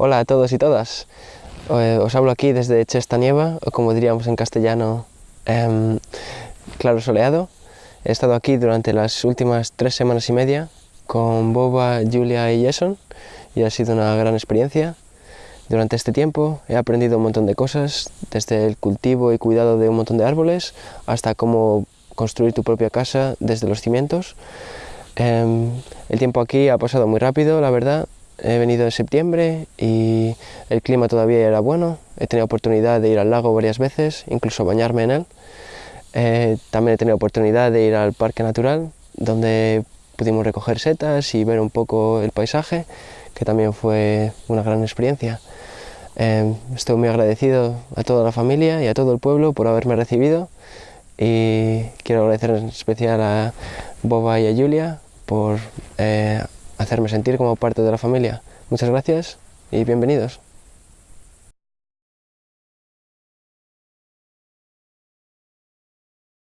Hola a todos y todas. Eh, os hablo aquí desde Chestanieva, o como diríamos en castellano, em, claro soleado. He estado aquí durante las últimas tres semanas y media con Boba, Julia y Jason y ha sido una gran experiencia. Durante este tiempo he aprendido un montón de cosas, desde el cultivo y cuidado de un montón de árboles hasta cómo construir tu propia casa desde los cimientos. Em, el tiempo aquí ha pasado muy rápido, la verdad. He venido en septiembre y el clima todavía era bueno. He tenido oportunidad de ir al lago varias veces, incluso bañarme en él. Eh, también he tenido oportunidad de ir al parque natural, donde pudimos recoger setas y ver un poco el paisaje, que también fue una gran experiencia. Em, estoy muy agradecido a toda la familia y a todo el pueblo por haberme recibido y quiero agradecer en especial a Boba y a Julia por eh, hacerme sentir como parte de la familia. Muchas gracias y bienvenidos.